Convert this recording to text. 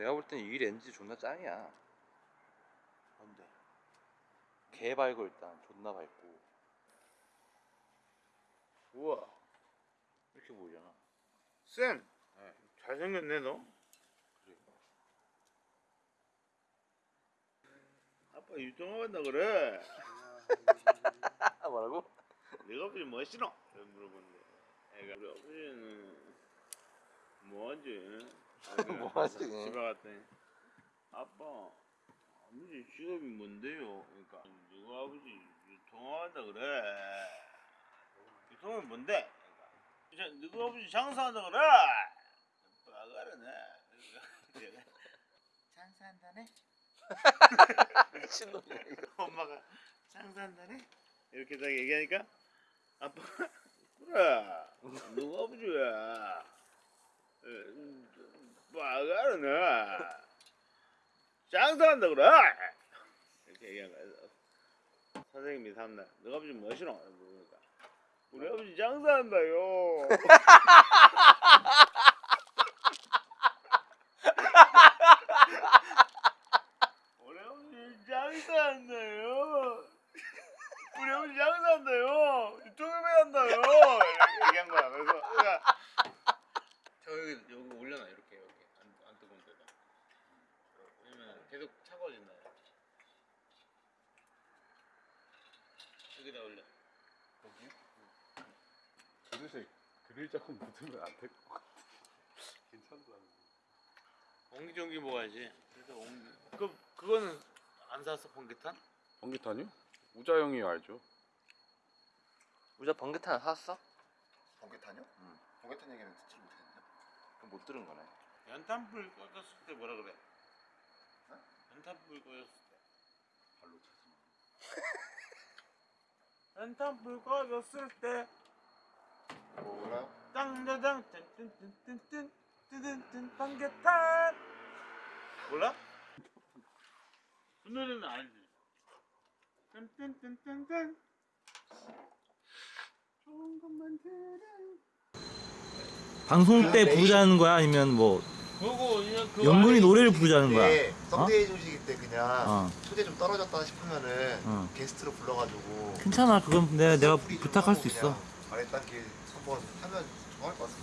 내가 볼 땐 이 렌즈 존나 짱이야. 뭔데? 개 밝고 일단 존나 밝고 우와 이렇게 보이잖아. 쌤 네. 잘생겼네 너 그래. 아빠 유통한다 그래 아 뭐라고? 네가 아버지? 이렇게 물어보는데 애가 우리 아버지는 뭐하지? 뭐 하지? 집에 갔더니 아빠 아버지 직업이 뭔데요? 그러니까 누가 아버지 유통한다 그래 유통은 뭔데? 그러니까 이제 누가 아버지 장사한다 그래 빠가르네 장사한다네? 미친놈이야 이거. 엄마가 장사한다네? 이렇게 딱 얘기하니까 아빠가 그래 누가 아버지야 빠가르네 장사한다 그래. 이렇게 거야. 선생님이 삼날 너가 아버지 뭐시노? 그러니까. 우리 아버지 장사한다요 우리 아버지 장사한다요 우리 아버지 장사한다요 유튜브에 한다요 이렇게 얘기한 거야 그래서 그러니까 저 여기 여기 올려놔 이렇게 여기 안, 안 뜨거운 데다 왜냐면 계속 차가워진다 여기다 올려 그릇에 그릴 자꾸 묻으면 안 될 것 같아. 괜찮다. 옹기종기 먹어야지 그래서 옹기 그 그거는 안 샀어 번개탄? 번개탄이요? 우자 형이 알죠. 우자 번개탄 샀어? 번개탄이요? 응. 번개탄 얘기는 듣지 못했는데. 그럼 못 들은 거네. 연탄불 꺼졌을 때 뭐라 그래? 어? 연탄불 꺼졌을 때 발로 차지 마. 연탄 불 꺼졌을 때 뭐라요? 땅다당 뜬뜬뜬뜬뜬 뜨든뜬 번개탄 몰라? 그 노래는 알지? 뜬뜬뜬뜬뜬 좋은 것만 들은 방송 때 부르자는 거야 아니면 뭐 그 안에 노래를 부르자는 거야? 네, 썬데이 조식일 때 그냥 어, 초대 좀 떨어졌다 싶으면은 어. 게스트로 불러가지고 괜찮아 그건 내가 내가 좀 부탁할 수 있어 아래 단계 한번 하면 좋아할 것 같은데.